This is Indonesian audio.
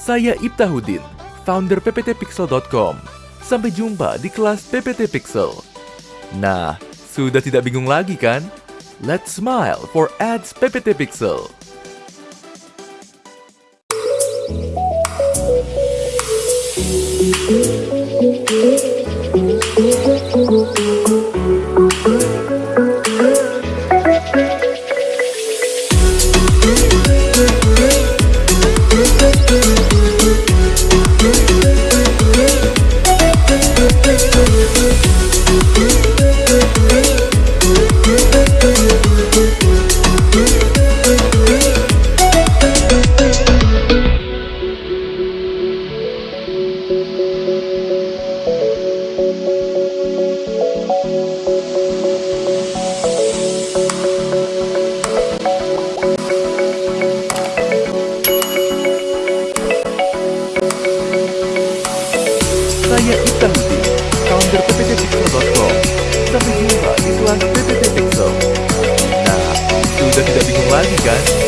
Saya Ibtahudin, founder pptpixel.com. Sampai jumpa di kelas PPT Pixel. Nah, sudah tidak bingung lagi kan? Let's smile for ads PPT Pixel. Saya Hudin, founder pptpixel.com. Sampai jumpa di kelas PPT Pixel. Nah, sudah tidak bingung lagi kan?